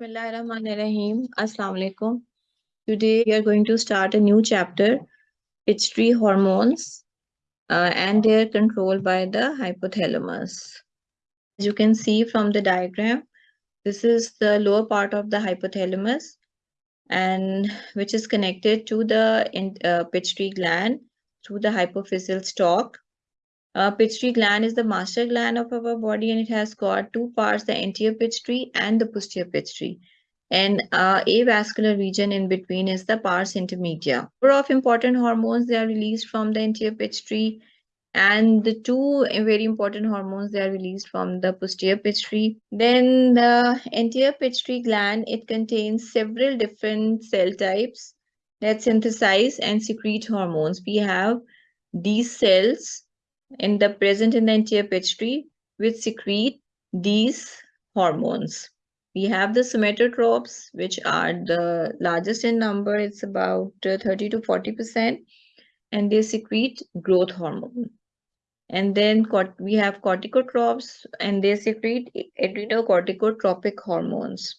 Bismillahirrahmanirrahim. Today we are going to start a new chapter, pituitary hormones uh, and their control by the hypothalamus. As you can see from the diagram, this is the lower part of the hypothalamus and which is connected to the uh, pituitary gland through the hypophyseal stalk. Uh, pituitary gland is the master gland of our body and it has got two parts, the anterior pituitary and the posterior pituitary and uh, avascular region in between is the pars intermedia. Number of important hormones they are released from the anterior pituitary and the two very important hormones they are released from the posterior pituitary. Then the anterior pituitary gland it contains several different cell types that synthesize and secrete hormones. We have these cells in the present in the anterior pituitary which secrete these hormones we have the somatotropes, which are the largest in number. It's about uh, 30 to 40%, and they secrete growth hormone. And then we have corticotropes, and they secrete adrenocorticotropic hormones.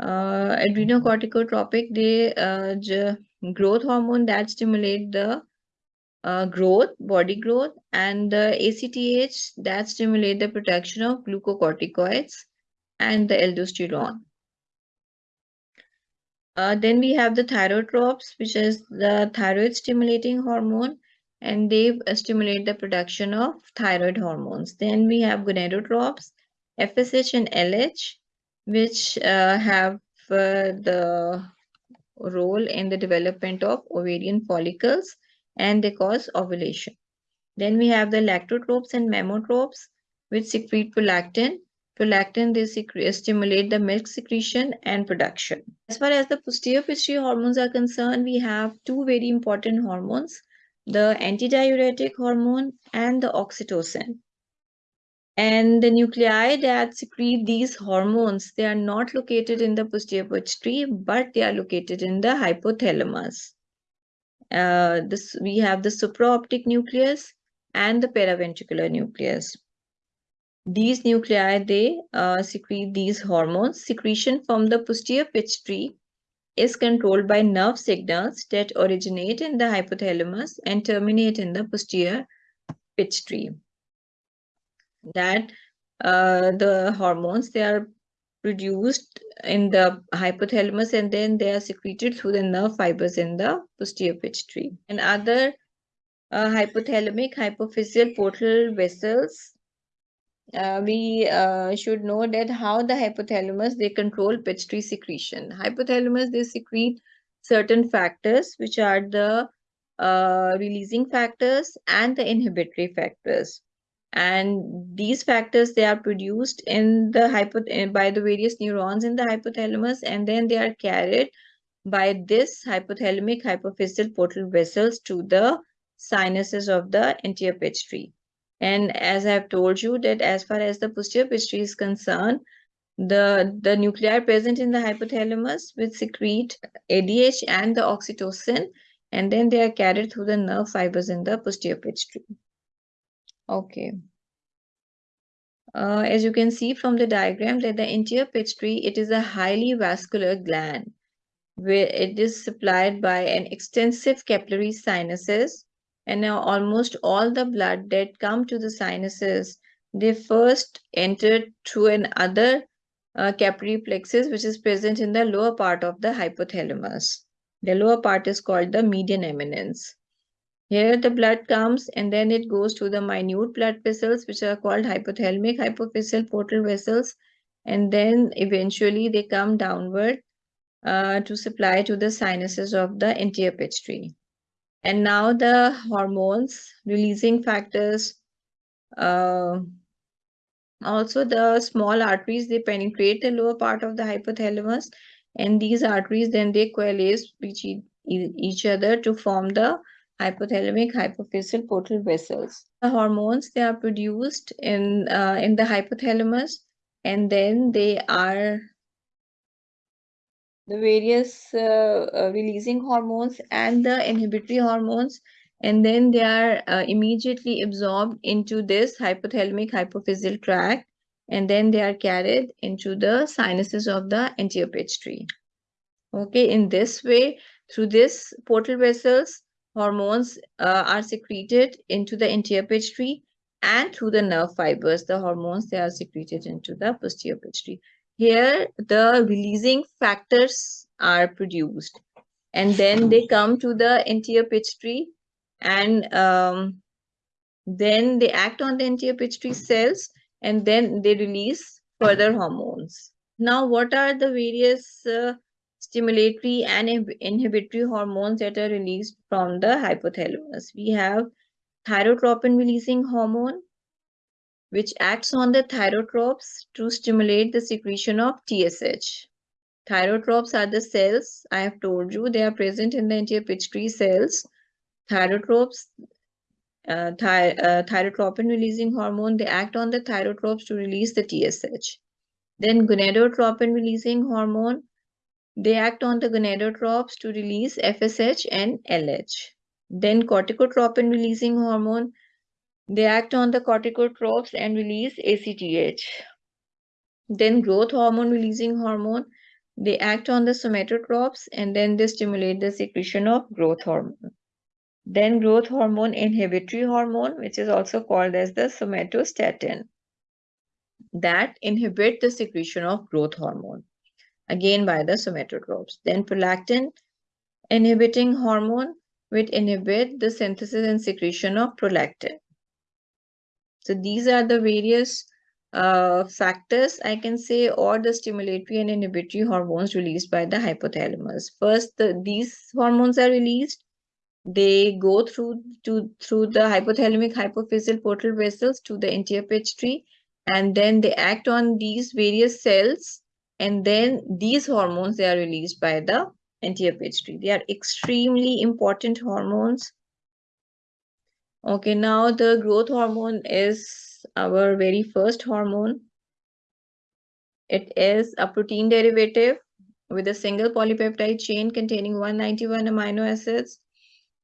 Uh, adrenocorticotropic, they uh, growth hormone that stimulate the uh, growth, body growth, and the ACTH that stimulate the production of glucocorticoids and the aldosterone. Uh, then we have the thyrotropes, which is the thyroid stimulating hormone, and they stimulate the production of thyroid hormones. Then we have gonadotropes, FSH and LH, which uh, have uh, the role in the development of ovarian follicles and they cause ovulation. Then we have the lactotropes and mammotropes, which secrete prolactin Prolactin, they uh, stimulate the milk secretion and production. As far as the posterior pituitary hormones are concerned, we have two very important hormones, the antidiuretic hormone and the oxytocin. And the nuclei that secrete these hormones, they are not located in the posterior pituitary, but they are located in the hypothalamus. Uh, this we have the supraoptic nucleus and the paraventricular nucleus. These nuclei, they uh, secrete these hormones. Secretion from the posterior pituitary is controlled by nerve signals that originate in the hypothalamus and terminate in the posterior pituitary. That uh, the hormones, they are produced in the hypothalamus and then they are secreted through the nerve fibers in the posterior pituitary. And other uh, hypothalamic hypophyseal portal vessels uh, we uh, should know that how the hypothalamus they control pituitary secretion hypothalamus they secrete certain factors which are the uh, releasing factors and the inhibitory factors and these factors they are produced in the hypo eh, by the various neurons in the hypothalamus and then they are carried by this hypothalamic hypophyseal portal vessels to the sinuses of the anterior pituitary and as I've told you that as far as the posterior pituitary is concerned, the, the nuclei present in the hypothalamus will secrete ADH and the oxytocin, and then they are carried through the nerve fibers in the posterior pituitary. Okay. Uh, as you can see from the diagram that the anterior pituitary, it is a highly vascular gland where it is supplied by an extensive capillary sinuses and now almost all the blood that come to the sinuses they first enter through another uh, capillary plexus which is present in the lower part of the hypothalamus the lower part is called the median eminence here the blood comes and then it goes to the minute blood vessels which are called hypothalamic hypophyseal portal vessels. And then eventually they come downward uh, to supply to the sinuses of the anterior pituitary and now the hormones releasing factors uh, also the small arteries they penetrate the lower part of the hypothalamus. And these arteries then they coalesce with each other to form the hypothalamic hypophyseal portal vessels the hormones they are produced in uh, in the hypothalamus and then they are the various uh, uh, releasing hormones and the inhibitory hormones and then they are uh, immediately absorbed into this hypothalamic hypophyseal tract and then they are carried into the sinuses of the anterior pituitary. Okay, in this way, through this portal vessels, hormones uh, are secreted into the anterior pituitary and through the nerve fibers, the hormones, they are secreted into the posterior pituitary. Here, the releasing factors are produced and then they come to the anterior pituitary and um, then they act on the anterior pituitary cells and then they release further hormones. Now, what are the various uh, stimulatory and inhibitory hormones that are released from the hypothalamus? We have thyrotropin releasing hormone, which acts on the thyrotropes to stimulate the secretion of TSH. Thyrotropes are the cells, I have told you, they are present in the anterior pituitary cells. Thyrotropes, uh, thy uh, thyrotropin releasing hormone, they act on the thyrotropes to release the TSH. Then gonadotropin releasing hormone, they act on the gonadotropes to release FSH and LH. Then corticotropin releasing hormone, they act on the corticotropes and release ACTH. Then growth hormone releasing hormone, they act on the somatotropes and then they stimulate the secretion of growth hormone. Then growth hormone inhibitory hormone, which is also called as the somatostatin, that inhibit the secretion of growth hormone, again by the somatotropes. Then prolactin inhibiting hormone, which inhibit the synthesis and secretion of prolactin. So these are the various uh, factors, I can say, or the stimulatory and inhibitory hormones released by the hypothalamus. First, the, these hormones are released. They go through to through the hypothalamic hypophyseal portal vessels to the anterior pituitary, and then they act on these various cells, and then these hormones they are released by the anterior pituitary. They are extremely important hormones. Okay, now the growth hormone is our very first hormone. It is a protein derivative with a single polypeptide chain containing 191 amino acids.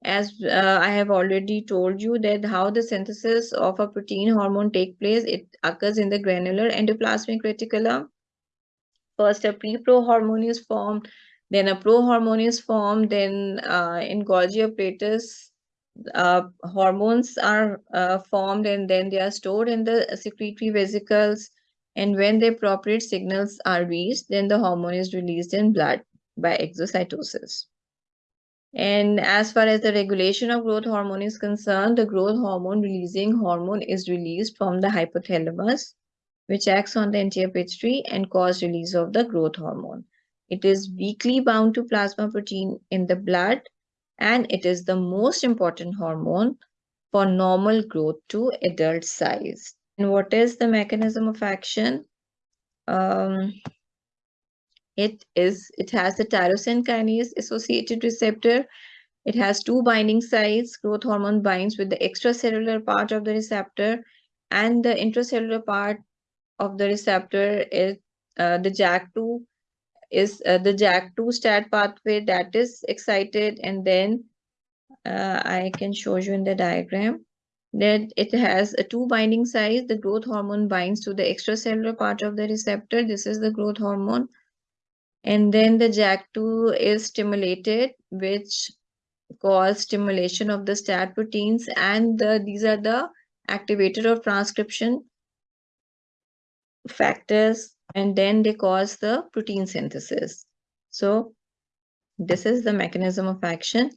As uh, I have already told you that how the synthesis of a protein hormone take place, it occurs in the granular endoplasmic reticulum. First, a pre-pro hormone is formed, then a pro hormone is formed, then uh, in Golgi apparatus, uh, hormones are uh, formed and then they are stored in the secretory vesicles. And when the appropriate signals are reached, then the hormone is released in blood by exocytosis. And as far as the regulation of growth hormone is concerned, the growth hormone releasing hormone is released from the hypothalamus, which acts on the anterior pituitary and cause release of the growth hormone. It is weakly bound to plasma protein in the blood and it is the most important hormone for normal growth to adult size. And what is the mechanism of action? Um, it is it has the tyrosine kinase associated receptor. It has two binding sites. Growth hormone binds with the extracellular part of the receptor and the intracellular part of the receptor is uh, the JAK2 is uh, the JAK2 STAT pathway that is excited and then uh, I can show you in the diagram that it has a two binding sites. The growth hormone binds to the extracellular part of the receptor. This is the growth hormone. And then the JAK2 is stimulated, which cause stimulation of the STAT proteins. And the, these are the activator of transcription factors and then they cause the protein synthesis. So this is the mechanism of action.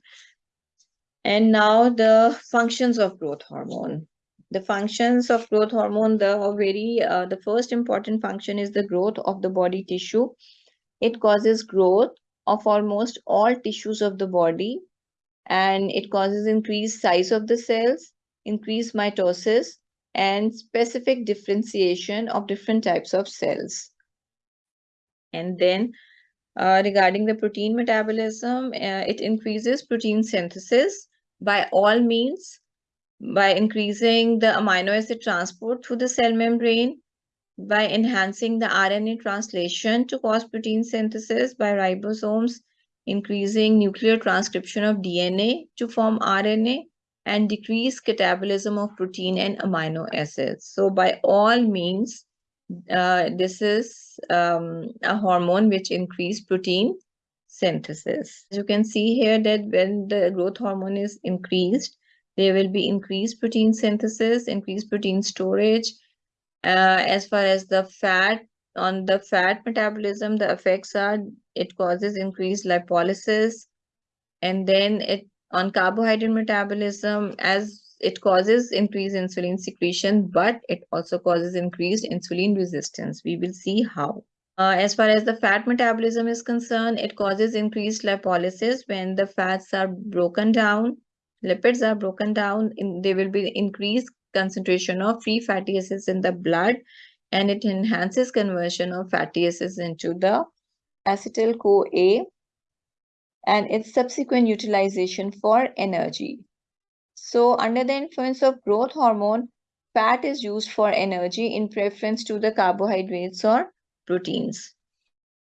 And now the functions of growth hormone. The functions of growth hormone, the very, uh, the first important function is the growth of the body tissue. It causes growth of almost all tissues of the body and it causes increased size of the cells, increased mitosis, and specific differentiation of different types of cells. And then uh, regarding the protein metabolism, uh, it increases protein synthesis by all means by increasing the amino acid transport through the cell membrane, by enhancing the RNA translation to cause protein synthesis by ribosomes, increasing nuclear transcription of DNA to form RNA, and decrease catabolism of protein and amino acids. So by all means, uh, this is um, a hormone which increase protein synthesis. You can see here that when the growth hormone is increased, there will be increased protein synthesis, increased protein storage. Uh, as far as the fat, on the fat metabolism, the effects are it causes increased lipolysis. And then it on carbohydrate metabolism, as it causes increased insulin secretion, but it also causes increased insulin resistance. We will see how. Uh, as far as the fat metabolism is concerned, it causes increased lipolysis when the fats are broken down, lipids are broken down, in, there will be increased concentration of free fatty acids in the blood and it enhances conversion of fatty acids into the acetyl-CoA and its subsequent utilization for energy. So under the influence of growth hormone, fat is used for energy in preference to the carbohydrates or proteins.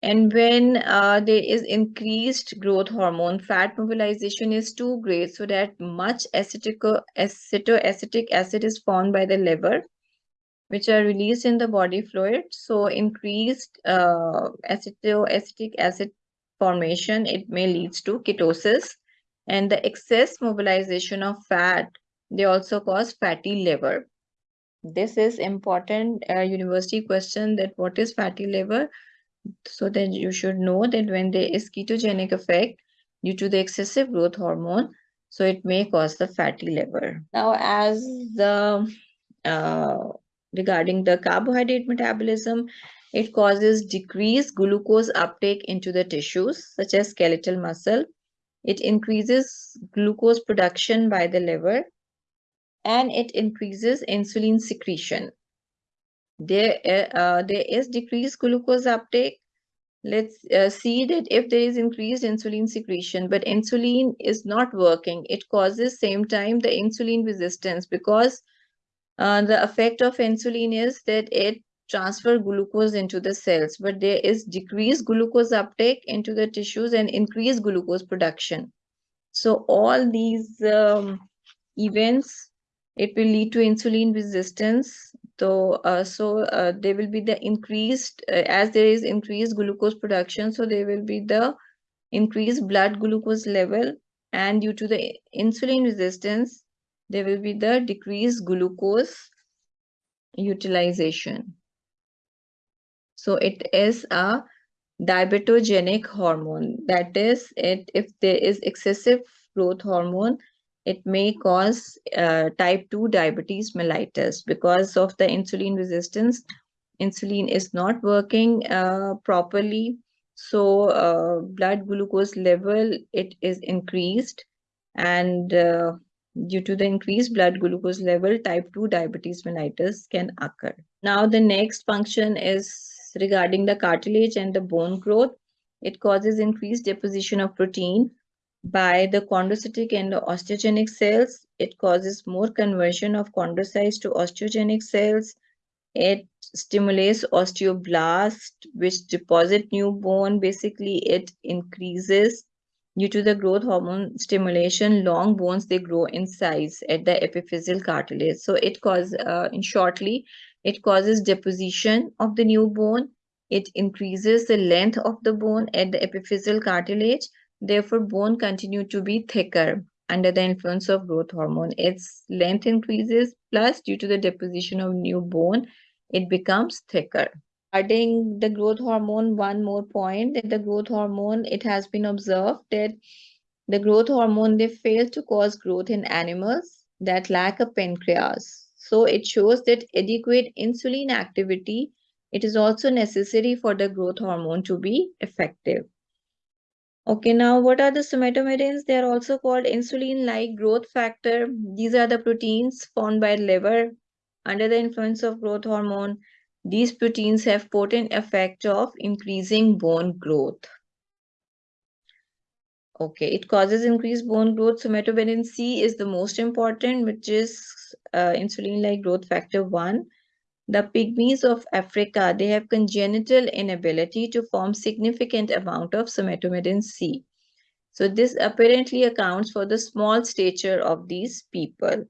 And when uh, there is increased growth hormone, fat mobilization is too great so that much acetoacetic acid is formed by the liver, which are released in the body fluid. So increased uh, acetoacetic acid formation, it may lead to ketosis. And the excess mobilization of fat they also cause fatty liver. This is important uh, university question that what is fatty liver? So that you should know that when there is ketogenic effect due to the excessive growth hormone so it may cause the fatty liver. Now as the uh, regarding the carbohydrate metabolism it causes decreased glucose uptake into the tissues such as skeletal muscle it increases glucose production by the liver and it increases insulin secretion. There, uh, there is decreased glucose uptake. Let's uh, see that if there is increased insulin secretion, but insulin is not working, it causes same time the insulin resistance because uh, the effect of insulin is that it transfer glucose into the cells, but there is decreased glucose uptake into the tissues and increased glucose production. So all these um, events, it will lead to insulin resistance. So, uh, so uh, there will be the increased, uh, as there is increased glucose production, so there will be the increased blood glucose level and due to the insulin resistance, there will be the decreased glucose utilization. So it is a diabetogenic hormone. That is, it if there is excessive growth hormone, it may cause uh, type 2 diabetes mellitus because of the insulin resistance. Insulin is not working uh, properly. So uh, blood glucose level, it is increased and uh, due to the increased blood glucose level, type 2 diabetes mellitus can occur. Now the next function is regarding the cartilage and the bone growth. It causes increased deposition of protein by the chondrocytic and the osteogenic cells. It causes more conversion of chondrocytes to osteogenic cells. It stimulates osteoblast, which deposit new bone. Basically, it increases due to the growth hormone stimulation. Long bones, they grow in size at the epiphyseal cartilage. So it causes, uh, in shortly, it causes deposition of the new bone. It increases the length of the bone at the epiphyseal cartilage. Therefore, bone continue to be thicker under the influence of growth hormone. Its length increases plus due to the deposition of new bone, it becomes thicker. Adding the growth hormone, one more point that the growth hormone, it has been observed that the growth hormone, they fail to cause growth in animals that lack a pancreas. So it shows that adequate insulin activity, it is also necessary for the growth hormone to be effective. Okay, now what are the somatomedins? They are also called insulin-like growth factor. These are the proteins formed by the liver under the influence of growth hormone. These proteins have potent effect of increasing bone growth. Okay, it causes increased bone growth. Somatomedin C is the most important, which is uh, insulin-like growth factor 1. The pygmies of Africa, they have congenital inability to form significant amount of somatomedin C. So this apparently accounts for the small stature of these people.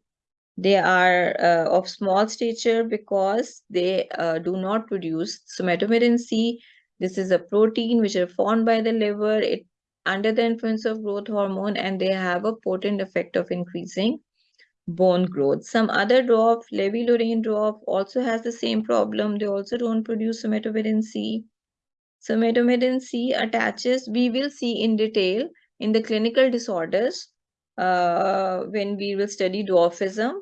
They are uh, of small stature because they uh, do not produce somatomedin C. This is a protein which is formed by the liver. It under the influence of growth hormone and they have a potent effect of increasing bone growth. Some other drop, Levi-Lorain dwarf, also has the same problem. They also don't produce somatomedin C. Somatomedin C attaches, we will see in detail in the clinical disorders uh, when we will study dwarfism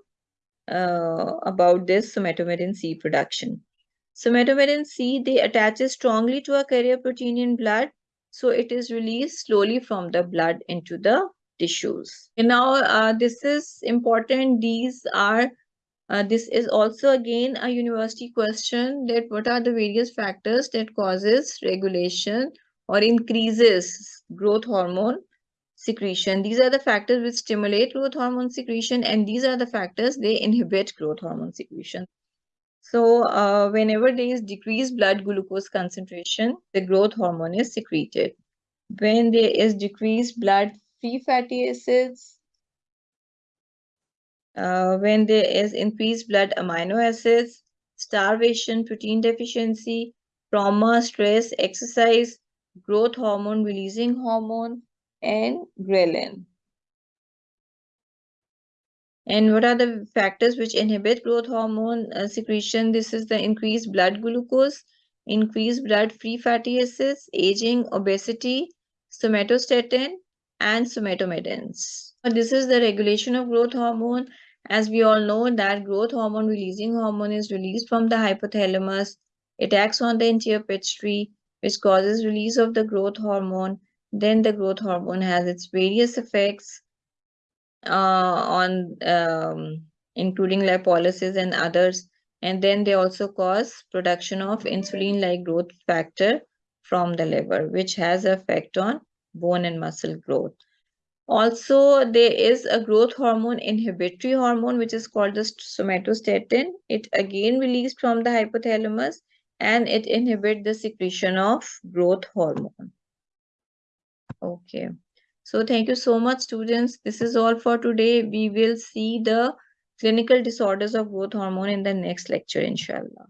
uh, about this somatomedin C production. Somatomedin C, they attaches strongly to a carrier protein in blood so it is released slowly from the blood into the tissues. And now uh, this is important. These are, uh, this is also again a university question that what are the various factors that causes regulation or increases growth hormone secretion. These are the factors which stimulate growth hormone secretion and these are the factors they inhibit growth hormone secretion. So uh, whenever there is decreased blood glucose concentration, the growth hormone is secreted. When there is decreased blood free fatty acids, uh, when there is increased blood amino acids, starvation, protein deficiency, trauma, stress, exercise, growth hormone, releasing hormone, and ghrelin. And what are the factors which inhibit growth hormone uh, secretion? This is the increased blood glucose, increased blood free fatty acids, aging, obesity, somatostatin, and somatomedins. This is the regulation of growth hormone. As we all know that growth hormone releasing hormone is released from the hypothalamus. It acts on the anterior pituitary, which causes release of the growth hormone. Then the growth hormone has its various effects on um, including lipolysis and others. And then they also cause production of insulin-like growth factor from the liver, which has effect on bone and muscle growth. Also, there is a growth hormone inhibitory hormone, which is called the somatostatin. It again released from the hypothalamus and it inhibits the secretion of growth hormone. Okay. So thank you so much, students. This is all for today. We will see the clinical disorders of growth hormone in the next lecture, inshallah.